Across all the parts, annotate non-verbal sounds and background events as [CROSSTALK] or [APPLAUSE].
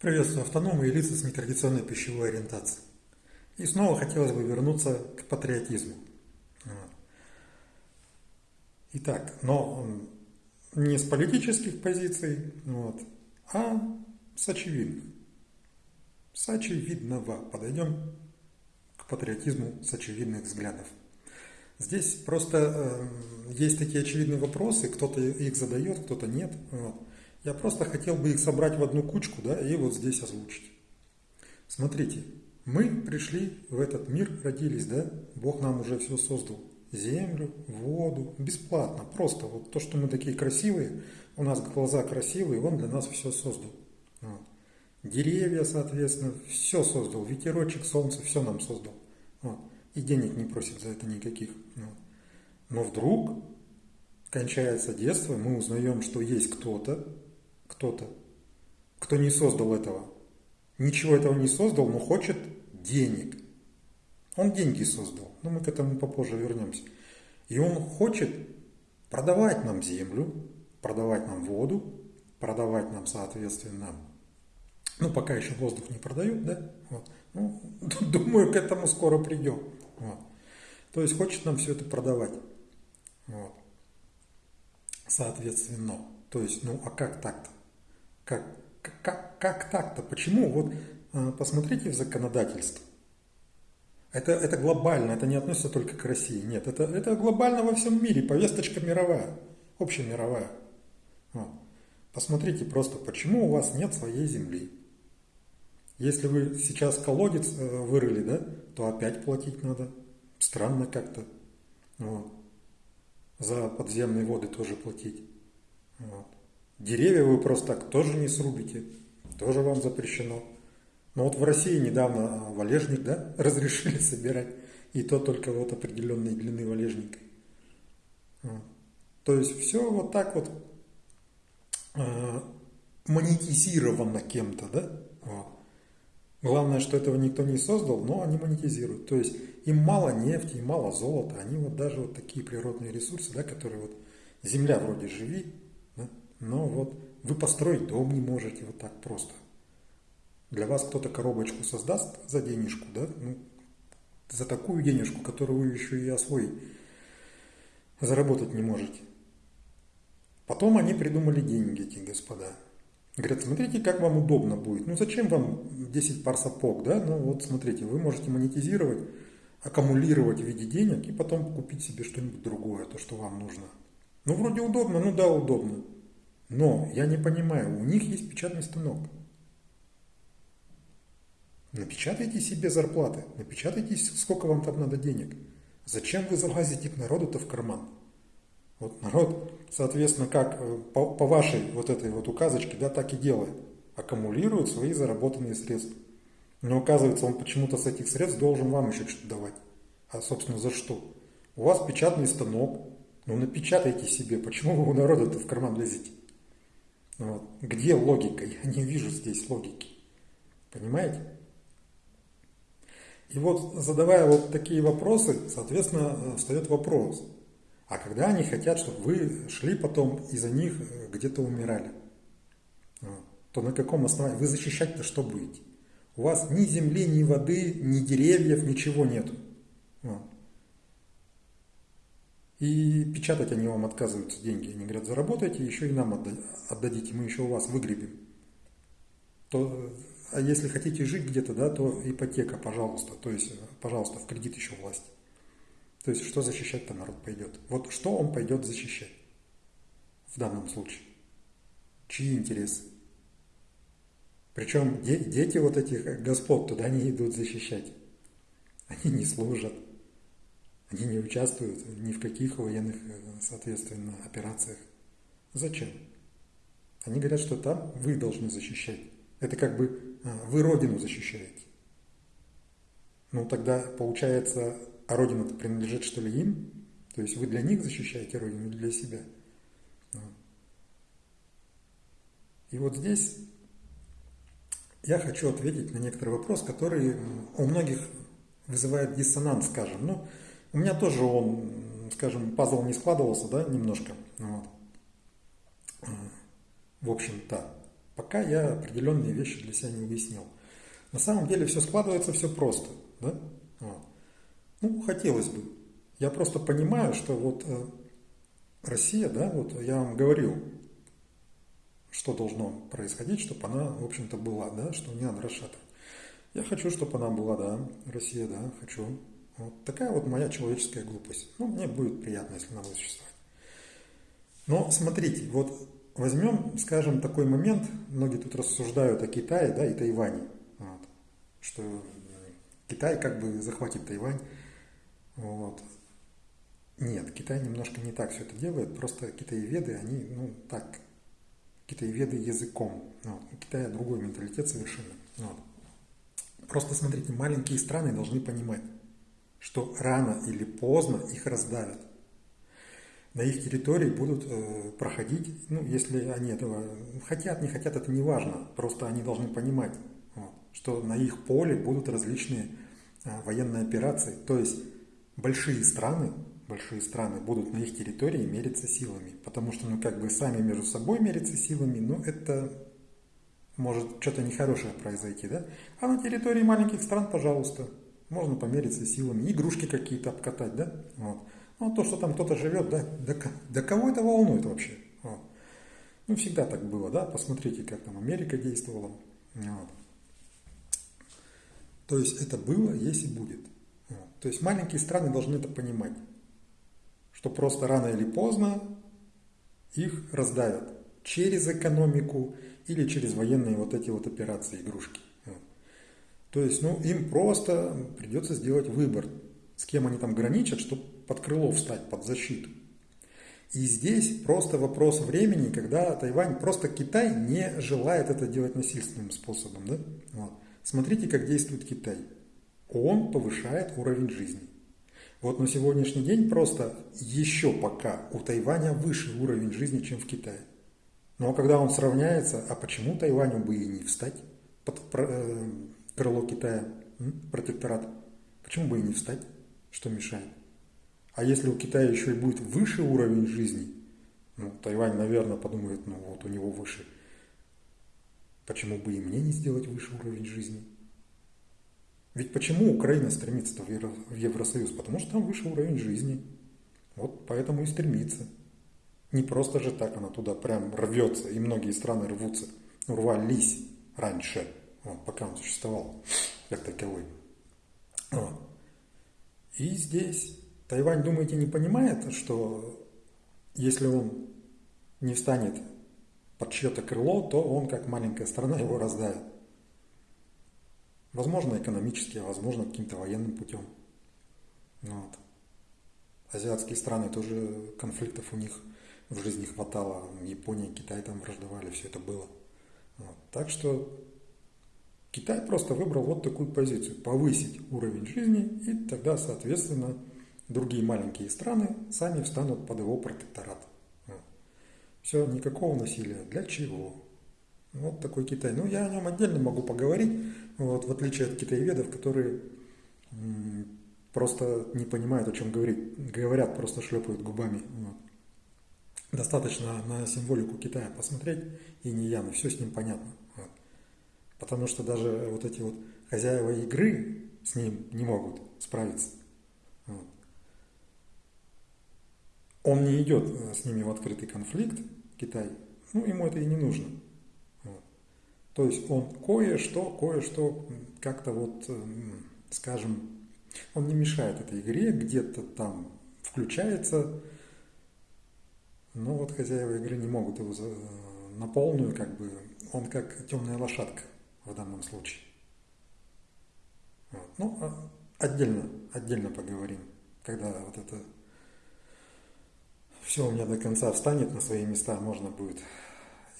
Приветствую автономы и лица с нетрадиционной пищевой ориентацией. И снова хотелось бы вернуться к патриотизму. Итак, но не с политических позиций, вот, а с очевидных. С очевидного. Подойдем к патриотизму с очевидных взглядов. Здесь просто э, есть такие очевидные вопросы, кто-то их задает, кто-то нет. Вот. Я просто хотел бы их собрать в одну кучку, да, и вот здесь озвучить. Смотрите, мы пришли в этот мир, родились, да, Бог нам уже все создал. Землю, воду, бесплатно, просто вот то, что мы такие красивые, у нас глаза красивые, Он для нас все создал. Вот. Деревья, соответственно, все создал, ветерочек, солнце, все нам создал. Вот. И денег не просит за это никаких. Вот. Но вдруг кончается детство, мы узнаем, что есть кто-то, кто-то, кто не создал этого. Ничего этого не создал, но хочет денег. Он деньги создал, но мы к этому попозже вернемся. И он хочет продавать нам землю, продавать нам воду, продавать нам, соответственно, ну, пока еще воздух не продают, да? Вот. Ну, [LAUGHS] думаю, к этому скоро придем. Вот. То есть хочет нам все это продавать. Вот. Соответственно. То есть, ну, а как так-то? Как, как, как так-то? Почему? Вот а, посмотрите в законодательство. Это, это глобально, это не относится только к России. Нет, это, это глобально во всем мире, повесточка мировая, общемировая. Вот. Посмотрите просто, почему у вас нет своей земли. Если вы сейчас колодец э, вырыли, да, то опять платить надо. Странно как-то. Вот. За подземные воды тоже платить. Вот. Деревья вы просто так тоже не срубите, тоже вам запрещено. Но вот в России недавно а, валежник да, [LAUGHS] разрешили собирать, и то только вот определенной длины валежника. Вот. То есть все вот так вот э, монетизировано кем-то, да? Вот. Главное, что этого никто не создал, но они монетизируют. То есть им мало нефти, им мало золота, они вот даже вот такие природные ресурсы, да, которые вот земля вроде живи, но вот вы построить дом не можете вот так просто. Для вас кто-то коробочку создаст за денежку, да? Ну, за такую денежку, которую вы еще и освоить, заработать не можете. Потом они придумали деньги, эти господа. Говорят, смотрите, как вам удобно будет. Ну, зачем вам 10 пар сапог, да? Ну, вот смотрите, вы можете монетизировать, аккумулировать в виде денег и потом купить себе что-нибудь другое, то, что вам нужно. Ну, вроде удобно, ну да, удобно. Но я не понимаю, у них есть печатный станок. Напечатайте себе зарплаты, напечатайте, сколько вам там надо денег. Зачем вы залазите к народу-то в карман? Вот народ, соответственно, как э, по, по вашей вот этой вот указочке, да, так и делает. Аккумулирует свои заработанные средства. Но оказывается, он почему-то с этих средств должен вам еще что-то давать. А, собственно, за что? У вас печатный станок, ну напечатайте себе. Почему вы у народа-то в карман лезете? Вот. Где логика? Я не вижу здесь логики. Понимаете? И вот задавая вот такие вопросы, соответственно, встает вопрос. А когда они хотят, чтобы вы шли потом и за них э, где-то умирали, то на каком основании? Вы защищать-то что будете? У вас ни земли, ни воды, ни деревьев, ничего нету. И печатать они вам отказываются деньги. Они говорят, заработайте, еще и нам отдадите, мы еще у вас выгребем. То, а если хотите жить где-то, да, то ипотека, пожалуйста. То есть, пожалуйста, в кредит еще власть. То есть, что защищать-то народ пойдет? Вот что он пойдет защищать в данном случае? Чьи интересы? Причем дети вот этих господ туда не идут защищать. Они не служат. Они не участвуют ни в каких военных, соответственно, операциях. Зачем? Они говорят, что там вы должны защищать. Это как бы а, вы Родину защищаете. Ну тогда получается, а Родина-то принадлежит что ли им? То есть вы для них защищаете Родину для себя? И вот здесь я хочу ответить на некоторый вопрос, который у многих вызывает диссонанс, скажем. Ну, у меня тоже он, скажем, пазл не складывался, да, немножко. Вот. В общем-то. пока я определенные вещи для себя не уяснил. На самом деле все складывается все просто, да? Вот. Ну, хотелось бы. Я просто понимаю, что вот э, Россия, да, вот я вам говорил, что должно происходить, чтобы она, в общем-то, была, да, что не надо расшатывать. Я хочу, чтобы она была, да, Россия, да, хочу. Вот такая вот моя человеческая глупость. Ну, мне будет приятно, если она будет существовать. Но смотрите, вот возьмем, скажем, такой момент, многие тут рассуждают о Китае, да, и Тайване, вот, что Китай как бы захватит Тайвань. Вот. Нет, Китай немножко не так все это делает, просто китаеведы, они, ну, так, китаеведы языком. Вот. У Китая другой менталитет совершенно. Вот. Просто смотрите, маленькие страны должны понимать, что рано или поздно их раздавят. На их территории будут э, проходить, ну, если они этого хотят, не хотят, это не важно. Просто они должны понимать, вот, что на их поле будут различные э, военные операции. То есть большие страны, большие страны будут на их территории мериться силами. Потому что, ну, как бы сами между собой мериться силами, ну, это может что-то нехорошее произойти, да? А на территории маленьких стран, пожалуйста, можно помериться силами, игрушки какие-то обкатать, да? Вот. Ну, а то, что там кто-то живет, да, да, да кого это волнует вообще? Вот. Ну, всегда так было, да? Посмотрите, как там Америка действовала. Вот. То есть это было, есть и будет. Вот. То есть маленькие страны должны это понимать, что просто рано или поздно их раздавят через экономику, или через военные вот эти вот операции, игрушки. То есть, ну, им просто придется сделать выбор, с кем они там граничат, чтобы под крыло встать, под защиту. И здесь просто вопрос времени, когда Тайвань, просто Китай не желает это делать насильственным способом. Да? Вот. Смотрите, как действует Китай. Он повышает уровень жизни. Вот на сегодняшний день просто еще пока у Тайваня выше уровень жизни, чем в Китае. Но когда он сравняется, а почему Тайваню бы и не встать под э, крыло Китая, протекторат? Почему бы и не встать? Что мешает? А если у Китая еще и будет выше уровень жизни, ну, Тайвань, наверное, подумает, ну вот у него выше. Почему бы и мне не сделать выше уровень жизни? Ведь почему Украина стремится в Евросоюз? Потому что там выше уровень жизни. Вот поэтому и стремится. Не просто же так она туда прям рвется, и многие страны рвутся, рвались раньше, вот, пока он существовал как таковой. Вот. И здесь Тайвань, думаете, не понимает, что если он не встанет под чье-то крыло, то он, как маленькая страна, его раздавит. Возможно, экономически, а возможно, каким-то военным путем. Вот. Азиатские страны тоже конфликтов у них в жизни хватало. Япония, Китай там враждовали, все это было. Вот. Так что Китай просто выбрал вот такую позицию. Повысить уровень жизни, и тогда, соответственно, другие маленькие страны сами встанут под его протекторат. Вот. Все, никакого насилия. Для чего? Вот такой Китай. Ну, я о нем отдельно могу поговорить, вот, в отличие от китаеведов, которые просто не понимают, о чем говорить. Говорят, просто шлепают губами. Вот. Достаточно на символику Китая посмотреть, и не Яна, все с ним понятно. Потому что даже вот эти вот хозяева игры с ним не могут справиться. Вот. Он не идет э, с ними в открытый конфликт, Китай, ну ему это и не нужно. Вот. То есть он кое-что, кое-что как-то вот, эм, скажем, он не мешает этой игре, где-то там включается, но вот хозяева игры не могут его на полную, как бы, он как темная лошадка в данном случае. Вот. Ну, а отдельно, отдельно поговорим, когда вот это все у меня до конца встанет на свои места, можно будет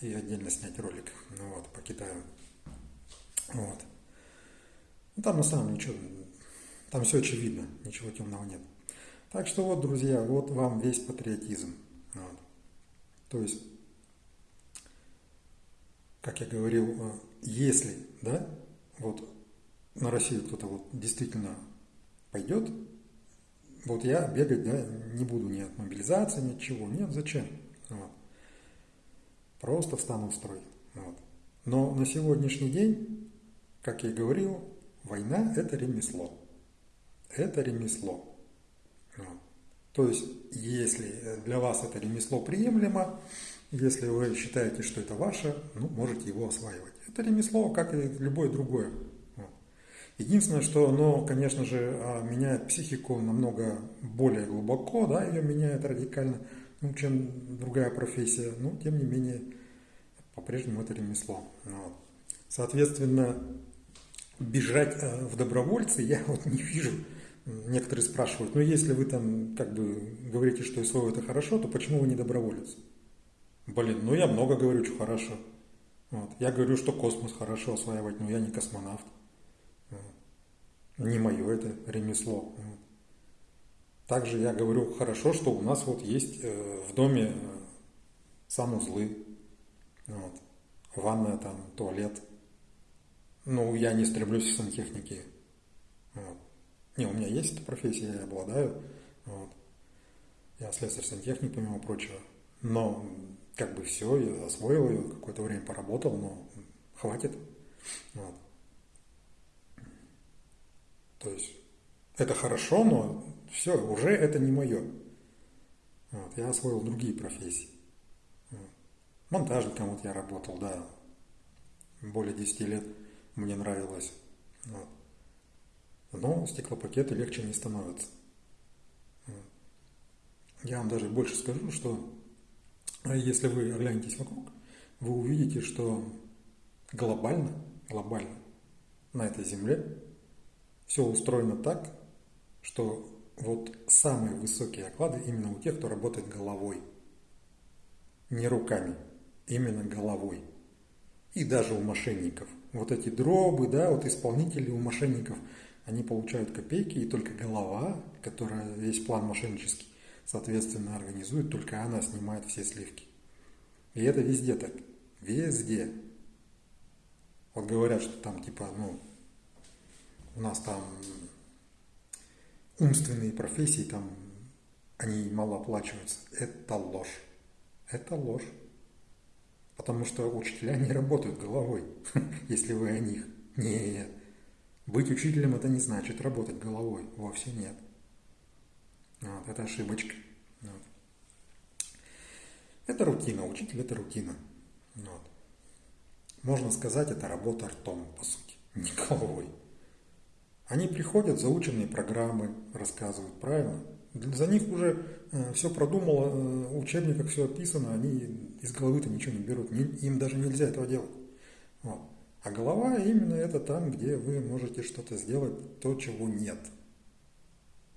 и отдельно снять ролик ну, вот, по Китаю. Вот. Ну, там на самом ничего, там все очевидно, ничего темного нет. Так что вот, друзья, вот вам весь патриотизм. Вот. То есть, как я говорил, э, если, да, вот на Россию кто-то вот действительно пойдет, вот я бегать да, не буду ни от мобилизации, ни от чего. Нет, зачем? Вот. Просто встану в строй. Вот. Но на сегодняшний день, как я и говорил, война – это ремесло. Это ремесло. То есть, если для вас это ремесло приемлемо, если вы считаете, что это ваше, ну, можете его осваивать. Это ремесло, как и любое другое. Единственное, что оно, конечно же, а, меняет психику намного более глубоко, да, ее меняет радикально, ну, чем другая профессия, но тем не менее, по-прежнему это ремесло. Вот. Соответственно, бежать э, в добровольцы я вот не вижу. Некоторые спрашивают, ну если вы там как бы говорите, что СВО это хорошо, то почему вы не доброволец? Блин, ну я много говорю, что хорошо. Вот. Я говорю, что космос хорошо осваивать, но я не космонавт. Не мое это ремесло. Также я говорю, хорошо, что у нас вот есть э, в доме э, санузлы, вот, ванная там, туалет. Ну, я не стремлюсь в сантехнике. Вот. Не, у меня есть эта профессия, я обладаю. Вот. Я слесарь-сантехник, помимо прочего. Но как бы все, я освоил ее, какое-то время поработал, но хватит. Вот. То есть это хорошо, но все, уже это не мое. Вот, я освоил другие профессии. Вот. Монтажником вот я работал, да, более 10 лет мне нравилось. Вот. Но стеклопакеты легче не становятся. Вот. Я вам даже больше скажу, что если вы оглянетесь вокруг, вы увидите, что глобально, глобально на этой земле все устроено так, что вот самые высокие оклады именно у тех, кто работает головой. Не руками, именно головой. И даже у мошенников. Вот эти дробы, да, вот исполнители у мошенников, они получают копейки, и только голова, которая весь план мошеннический, соответственно, организует, только она снимает все сливки. И это везде так. Везде. Вот говорят, что там типа, ну, у нас там умственные профессии, там они мало оплачиваются. Это ложь. Это ложь. Потому что учителя не работают головой, [LAUGHS] если вы о них. Нет. Быть учителем это не значит работать головой. Вовсе нет. Вот, это ошибочка. Вот. Это рутина. Учитель это рутина. Вот. Можно сказать, это работа ртом, по сути, [LAUGHS] не головой. Они приходят, заученные программы рассказывают, правильно? За них уже э, все продумало, э, в учебниках все описано, они из головы-то ничего не берут, им даже нельзя этого делать. Вот. А голова именно это там, где вы можете что-то сделать, то, чего нет.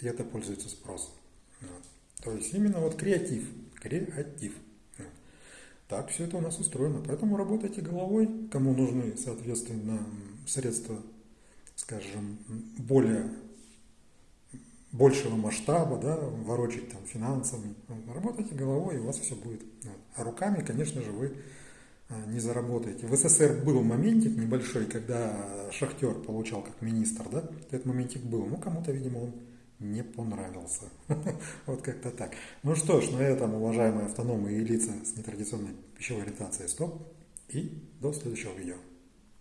И это пользуется спросом. То есть именно вот креатив, креатив. Так все это у нас устроено. Поэтому работайте головой, кому нужны, соответственно, средства скажем, более большего масштаба, да, ворочать там финансами, работайте головой, и у вас все будет. А руками, конечно же, вы а, не заработаете. В СССР был моментик небольшой, когда шахтер получал как министр, да, этот моментик был, ну кому-то, видимо, он не понравился. [LAUGHS] вот как-то так. Ну что ж, на этом, уважаемые автономы и лица с нетрадиционной пищевой ориентацией, стоп, и до следующего видео.